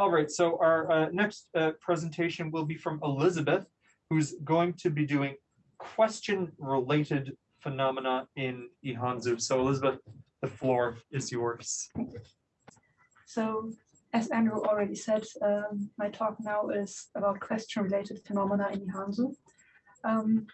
All right, so our uh, next uh, presentation will be from Elizabeth, who's going to be doing question-related phenomena in Ihanzu. So Elizabeth, the floor is yours. So as Andrew already said, um, my talk now is about question-related phenomena in Ihanzu. Um,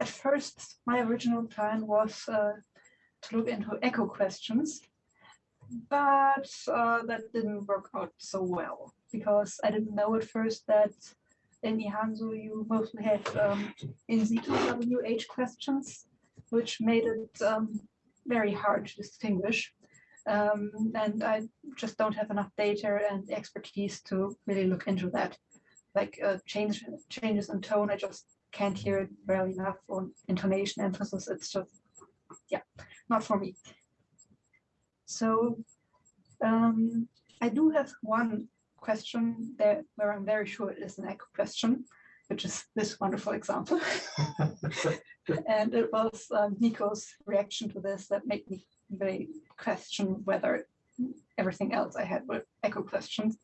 at first, my original plan was uh, to look into echo questions, but uh, that didn't work out so well because I didn't know at first that in Ihanzu you mostly have um, in situ WH questions, which made it um, very hard to distinguish. Um, and I just don't have enough data and expertise to really look into that. Like uh, change, changes in tone, I just can't hear it well enough, or intonation, emphasis, it's just, yeah, not for me. So um, I do have one question there where I'm very sure it is an echo question, which is this wonderful example. and it was um, Nico's reaction to this that made me really question whether everything else I had were echo questions.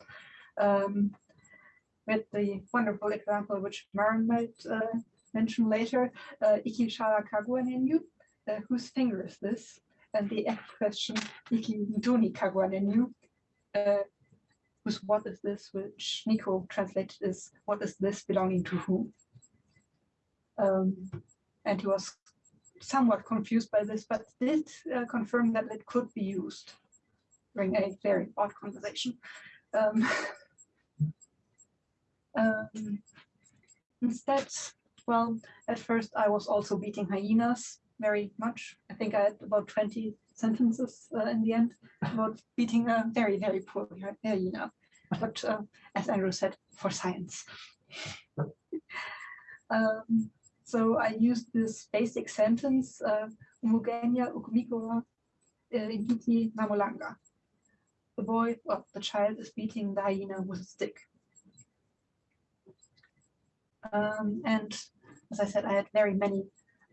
Um, with the wonderful example which Maren might uh, mention later, uh, Iki Kagwanenyu, uh, whose finger is this? And the echo question, Iki Nduni Kagwanenyu, uh, what is this, which Nico translated is what is this belonging to whom? Um, and he was somewhat confused by this, but did uh, confirm that it could be used during a very odd conversation. Um, um, instead, well, at first I was also beating hyenas very much. I think I had about 20 sentences uh, in the end about beating a very, very poor hyena. But uh, as Andrew said, for science. um, so I used this basic sentence, uh, Umugenya ukumikowa inhiti namolanga. The boy, well, the child is beating the hyena with a stick. Um, and as I said, I had very many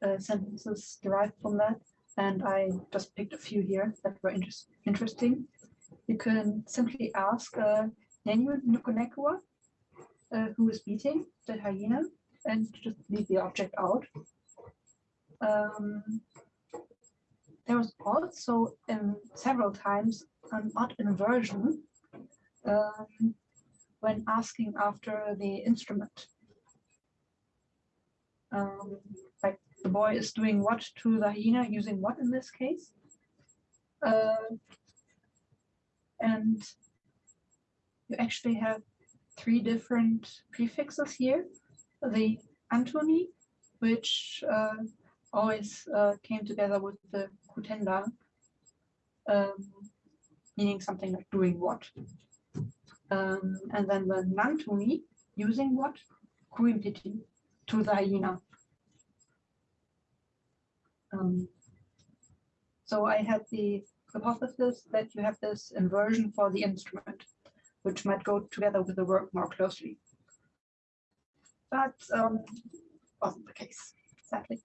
uh, sentences derived from that, and I just picked a few here that were inter interesting. You can simply ask uh, Nukunekua, uh, who is beating the hyena, and just leave the object out. Um, there was also in several times an odd inversion um, when asking after the instrument. Um, boy is doing what to the hyena, using what in this case? Uh, and you actually have three different prefixes here the Antony, which uh, always uh, came together with the Kutenda, um, meaning something like doing what. Um, and then the Nantuni, using what? Kuimpiti, to the hyena. Um, so I had the hypothesis that you have this inversion for the instrument, which might go together with the work more closely but um, wasn't the case, sadly.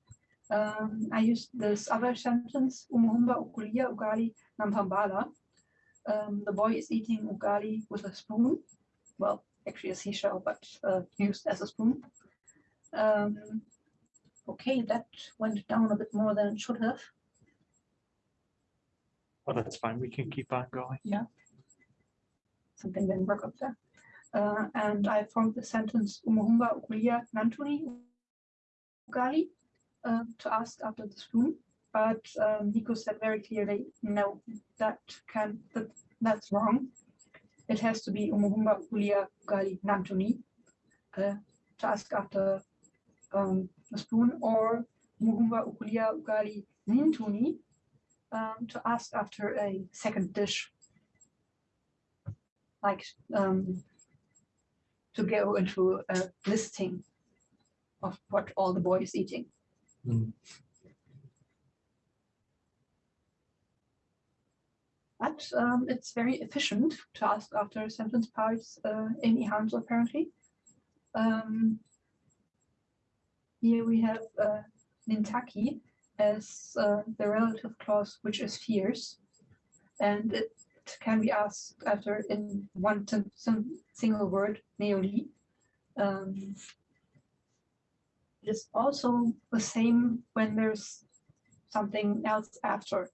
Um, I used this other sentence, Umuhumba ukulia ugali nampambala. Um, the boy is eating ugali with a spoon. Well, actually a seashell, but uh, used as a spoon. Um, okay, that went down a bit more than it should have. Well, that's fine. We can keep on going. Yeah. Something didn't work up there. Uh, and I formed the sentence Umuhumba Ukulia Nantuni Ugali uh, to ask after the spoon. But um, Nico said very clearly, no, that can that, that's wrong. It has to be Umuhumba Ukulia Ugali Nantuni uh, to ask after um, spoon, or Umuhumba Ukulia Ugali Nintuni um, to ask after a second dish like um, to go into a listing of what all the boy is eating. Mm. But um, it's very efficient to ask after sentence parts uh, in Ihanzu apparently. Um, here we have uh, Nintaki as uh, the relative clause which is fierce. And it can be asked after in one single word, neoli. Um, it is also the same when there's something else after.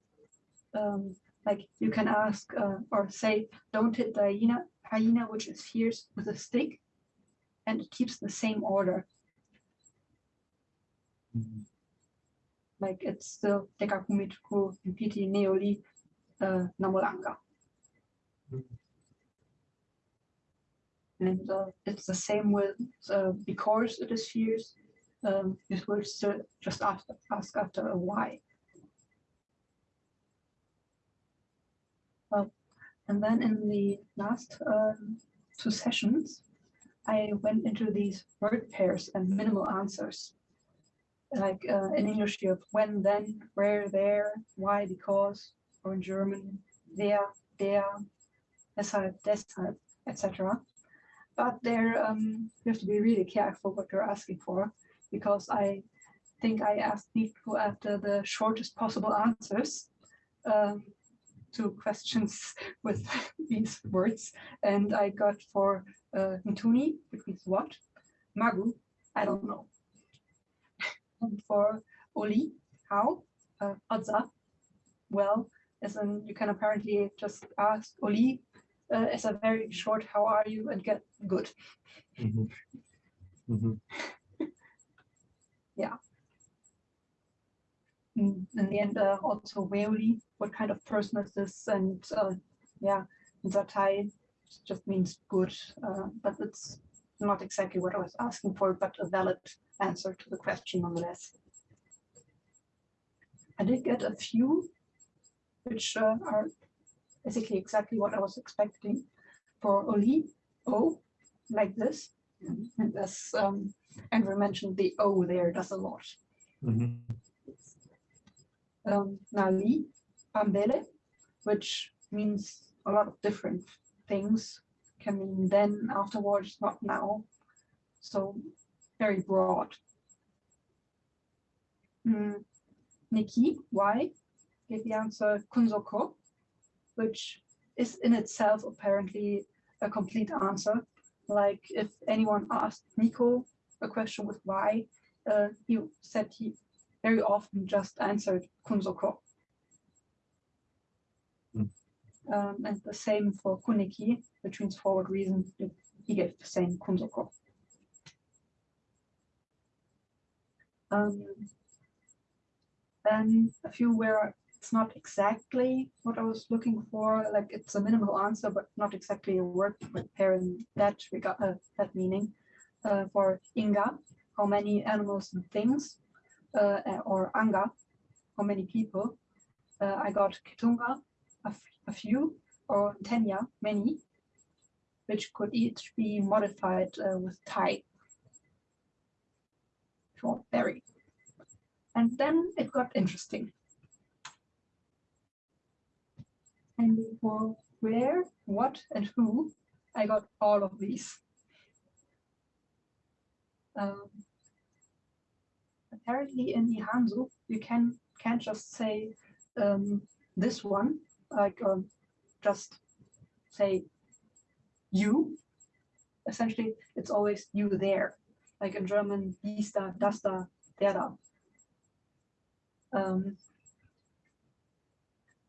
Um, like you can ask uh, or say, don't hit the hyena, hyena which is fierce with a stick, and it keeps the same order. Like it's still Dekakumitku, Impiti, Neoli, uh, Namolanga. And uh, it's the same with uh, because it is fierce, um, it will still just ask, ask after a why. Well, and then in the last um, two sessions, I went into these word pairs and minimal answers. Like uh, in English, you have when, then, where, there, why, because, or in German, wer, der, deshalb, deshalb, etc. But there, um, you have to be really careful what you're asking for, because I think I asked people after the shortest possible answers um, to questions with these words, and I got for uh, Ntuni, which means what, Magu, I don't know. For Oli, how, uh, Odza, well, as in you can apparently just ask Oli uh, as a very short how are you and get good. Mhm. Mhm. Mm, in the end, uh, also Weoli, what kind of person is this? And uh, yeah, Zatai just means good, uh, but it's not exactly what I was asking for, but a valid answer to the question nonetheless. I did get a few which uh, are basically exactly what I was expecting for Oli, O, like this. And as um, Andrew mentioned, the O there does a lot. Mhm. um, Nali, Pambele, which means a lot of different things. Can mean then, afterwards, not now. So very broad. Mm, Nikki, why? Gave the answer Kunzoko, which is in itself apparently a complete answer. Like if anyone asked Nico a question with why, uh, he said he very often just answered Kunzoko. Hmm. Um, and the same for Kuniki, which means forward reason. He gave the same Kunzoko. Um, then a few where it's not exactly what I was looking for, like it's a minimal answer, but not exactly a word pair in that regard, uh, that meaning. Uh, for Inga, how many animals and things, uh, or Anga, how many people. Uh, I got Kitunga, a, few, or Tenya, many, which could each be modified uh, with type For berry. And then it got interesting. And for where, what, and who, I got all of these. Um, apparently in Ihanzu, you can can't just say um, this one, like um, just say you. Essentially, it's always you there. Like in German, dies da, da, der da. Um,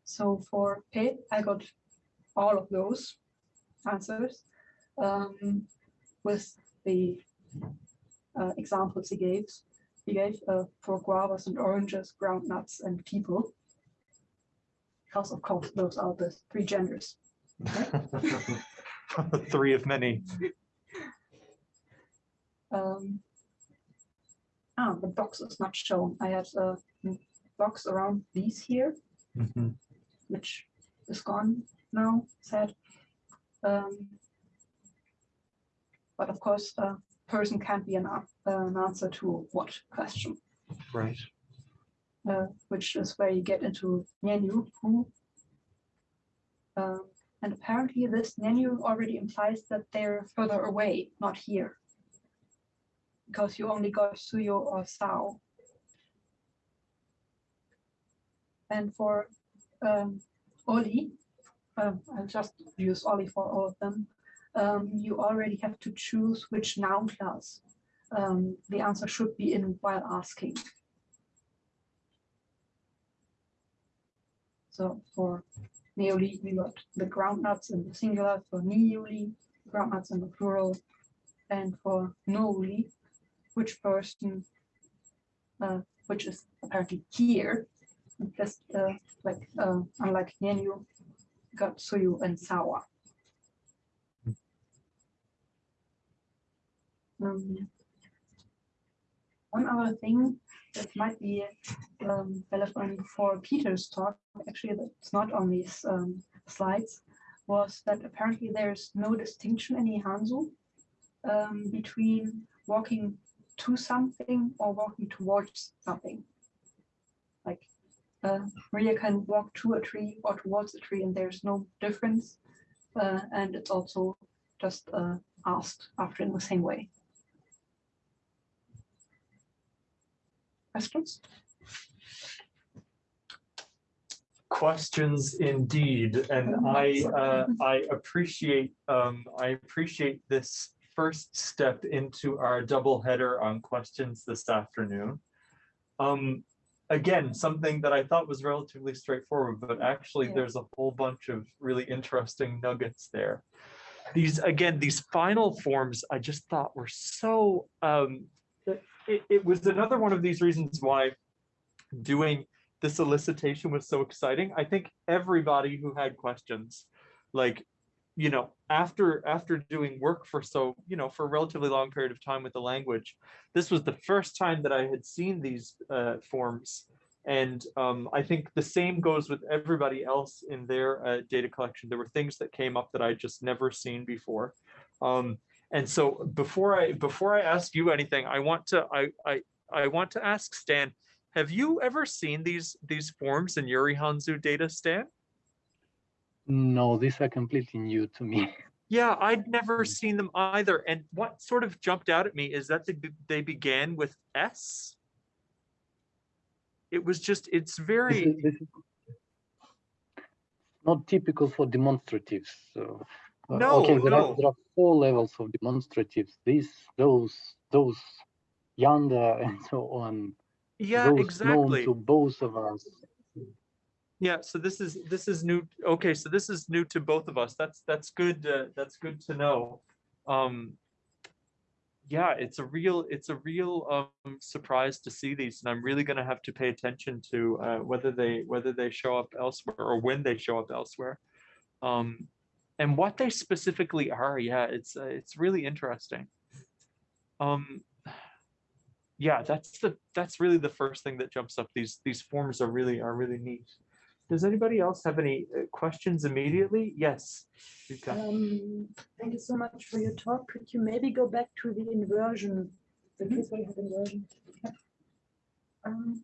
so for P, I got all of those answers um, with the uh, examples he gave. He gave uh, for guavas and oranges, groundnuts, and people. Of course those are the three genders. Three of many. Um, ah, the box is not shown. I had a box around these here, Mhm. which is gone now, sad. Um, but of course, a person can't be an, a- an answer to what question, Right. Uh, which is where you get into who. Um, and apparently this Nenu already implies that they're further away, not here. Because you only got Suyo or Sao. And for um, Oli, um, I'll just use Ollie for all of them. Um, you already have to choose which noun class um, the answer should be in while asking. So for neoli, we got the groundnuts in the singular, for neoli, groundnuts in the plural, and for nooli, which person, uh, which is apparently here, just uh, like uh, unlike Nenu, got Suyu and Sawa. Um, one other thing that might be um, relevant for Peter's talk, actually it's not on these um, slides, was that apparently there's no distinction in Ihanzu um, between walking to something or walking towards something. Like uh, Maria can walk to a tree or towards a tree and there's no difference. Uh, and it's also just uh, asked after in the same way. Questions? questions indeed, and I, uh, I appreciate, um, I appreciate this first step into our double header on questions this afternoon. Um, again, something that I thought was relatively straightforward, but actually Yeah. there's a whole bunch of really interesting nuggets there. These, again, these final forms, I just thought were so, um, it, it was another one of these reasons why doing the solicitation was so exciting. I think everybody who had questions, like, you know, after after doing work for so, you know, for a relatively long period of time with the language, this was the first time that I had seen these uh, forms. And um, I think the same goes with everybody else in their uh, data collection. There were things that came up that I just never seen before. Um, and so before I before I ask you anything, I want to I I I want to ask Stan, have you ever seen these these forms in Yuri Hanzu data, Stan? No, these are completely new to me. Yeah, I'd never hmm. seen them either. And what sort of jumped out at me is that they, they began with S. It was just, it's This very, is, this is not typical for demonstratives. So, No, okay, there, no. are, there are four levels of demonstratives. These, those, those, yonder, and so on. yeah, those exactly. known to both of us. Yeah, so this is, this is new. Okay, so this is new to both of us. That's, that's good. uh, That's good to know. Um, yeah, it's a real, it's a real um surprise to see these, and I'm really gonna have to pay attention to uh whether they, whether they show up elsewhere or when they show up elsewhere. Um, and what they specifically are, yeah, it's, uh, it's really interesting. Um, yeah, that's the, that's really the first thing that jumps up. These, these forms are really, are really neat. Does anybody else have any uh, questions immediately? Yes. Um, thank you so much for your talk. Could you maybe go back to the inversion? The case where you have inversion. Um.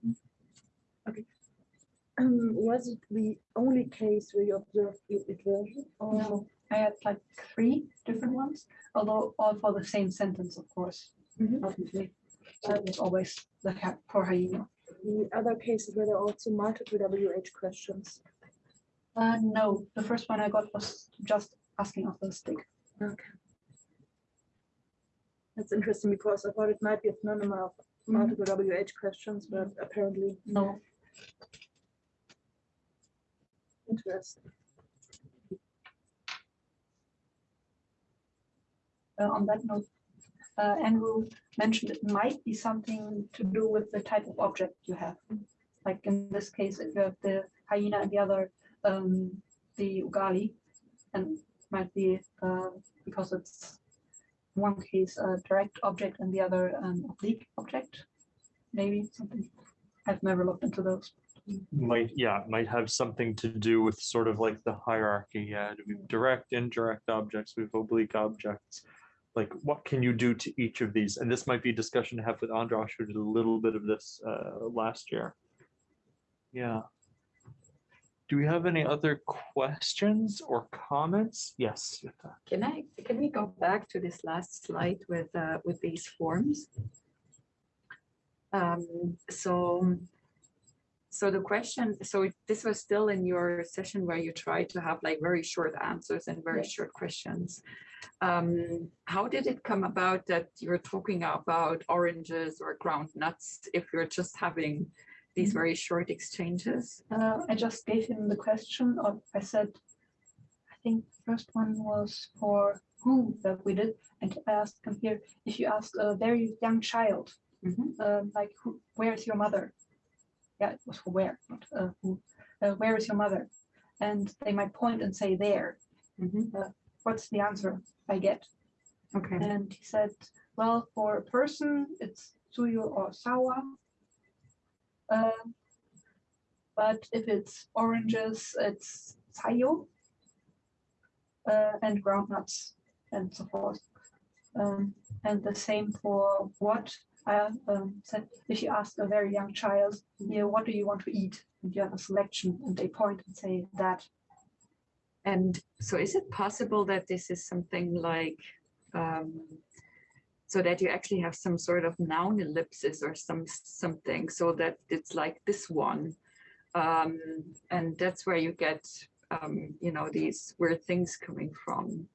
Um, was it the only case where you observed the inversion? No, I had like three different ones, although all for the same sentence, of course, Mhm. obviously. So was always the cat for hyena. The other cases were there also multiple WH questions. Uh, no, the first one I got was just asking after the stick. Okay. That's interesting because I thought it might be a phenomenon of multiple WH questions, but apparently No, interesting. uh, on that note, uh, Andrew mentioned it might be something to do with the type of object you have. Like in this case, if you have the hyena and the other, um, the ugali, and might be, uh, because it's one case a direct object and the other an oblique object. Maybe something. I've never looked into those. Might, yeah, might have something to do with sort of like the hierarchy. Yeah, we have direct, indirect objects, we have oblique objects. Like, what can you do to each of these? And this might be a discussion to have with Andras, who did a little bit of this uh, last year. Yeah. Do we have any other questions or comments? Yes. Can I, can we go back to this last slide with, uh, with these forms? Um, so so the question, so this was still in your session where you tried to have like very short answers and very Yes. short questions. Um, how did it come about that you're talking about oranges or ground nuts if you're just having these Mhm. very short exchanges? Uh, I just gave him the question of, I said, I think the first one was for who that we did. And I asked him here, if you ask a very young child, Mhm. um, like, who, where is your mother? Yeah, it was for where, not uh, who. Uh, where is your mother? And they might point and say there. Mhm. What's the answer I get? Okay, And he said, well, for a person, it's suyo or sawa. Um, but if it's oranges, it's sayo. Uh, and groundnuts and so forth. Um, and the same for what Um, said, if you ask a very young child, yeah, what do you want to eat? And you have a selection and they point and say that. and so is it possible that this is something like, um, so that you actually have some sort of noun ellipsis or some, something, so that it's like this one? Um, and that's where you get, um, you know, these weird things coming from.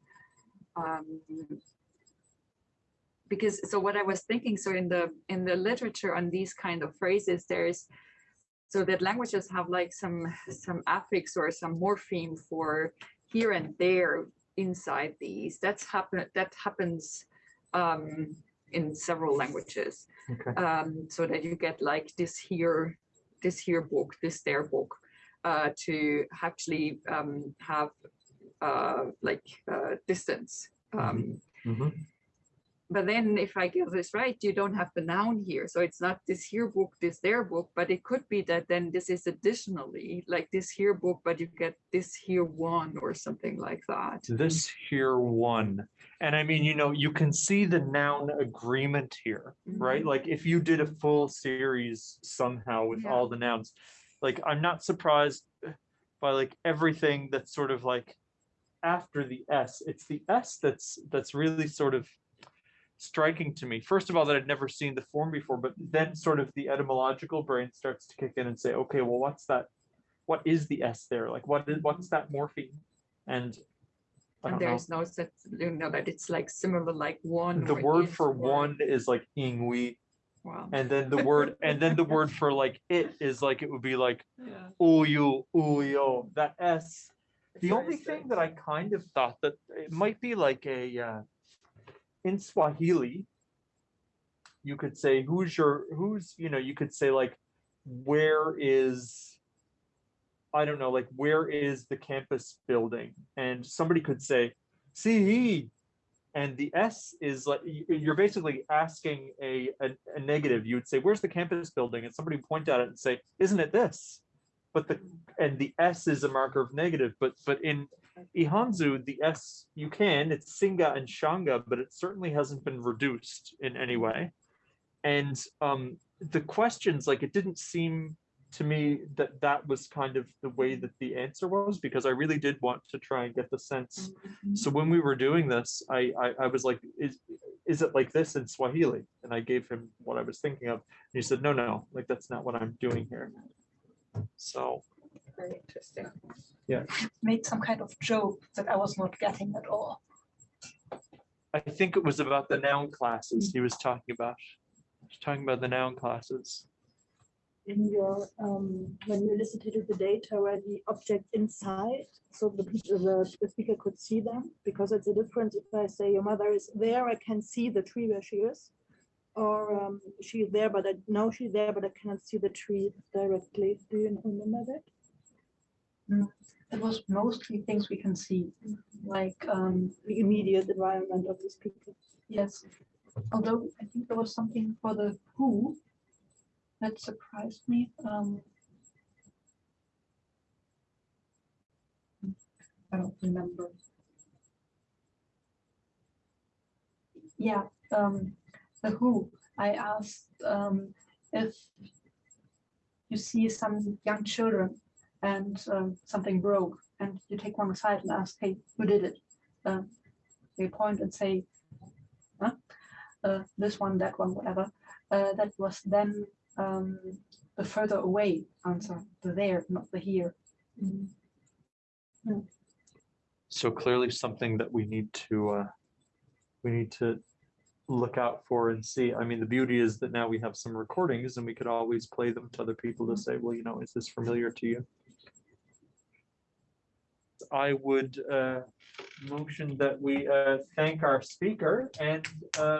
Because, so what I was thinking, so in the, in the literature on these kind of phrases, there's, so that languages have like some, some affix or some morpheme for here and there inside these. That's happen, that happens um, in several languages. Okay. Um, so that you get like this here, this here book, this there book, uh, to actually um, have uh, like uh, distance. Um, Mhm. But then if I get this right, you don't have the noun here. So it's not this here book, this there book, but it could be that then this is additionally like this here book, but you get this here one or something like that. This here one. And I mean, you know, you can see the noun agreement here, right? Mhm. Like if you did a full series somehow with Yeah. all the nouns, like I'm not surprised by like everything that's sort of like after the S. It's the S that's that's really sort of striking to me. First of all, that I'd never seen the form before, but then sort of the etymological brain starts to kick in and say, okay, well, what's that? What is the S there? Like what is what's that morpheme? And And don't know. there's no such, you know, that it's like similar like one. The word for one is like ingui, Wow. and then the word and then the word for like it is like it would be like Yeah. uyu, uyo. That S. The only thing that I kind of thought that it might be like a uh, in Swahili, you could say who's your who's you know you could say like where is I don't know like where is the campus building? And somebody could say see and the S is like you're basically asking a, a a negative. You would say where's the campus building? And somebody would point at it and say isn't it this? But the and the S is a marker of negative but but in Ihanzu, the S, you can, it's Singa and Shanga, but it certainly hasn't been reduced in any way. And um, the questions, like, it didn't seem to me that that was kind of the way that the answer was, because I really did want to try and get the sense. So when we were doing this, I, I, I was like, is, is it like this in Swahili? And I gave him what I was thinking of. And he said, no, no, like, that's not what I'm doing here. So, Very interesting. Yeah. Made some kind of joke that I was not getting at all. I think it was about the noun classes he was talking about. He was talking about the noun classes. in your, um, when you elicited the data where the object inside, so the, the, the speaker could see them, because it's a difference if I say your mother is there, I can see the tree where she is. Or um, she is there, but I know she's there, but I cannot see the tree directly. Do you remember that? It was mostly things we can see, like, um, The immediate environment of these people. yes. Although I think there was something for the who that surprised me. Um, I don't remember. Yeah, um, the who, I asked, um, if you see some young children and um, something broke and you take one aside and ask, hey, who did it? Uh, they point and say, huh? Uh, this one, that one, whatever. Uh, that was then um, the further away answer, the there, not the here. So clearly something that we need to, uh, we need to look out for and see. I mean, the beauty is that now we have some recordings and we could always play them to other people to say, well, you know, is this familiar to you? I would, uh, motion that we, uh, thank our speaker and, uh,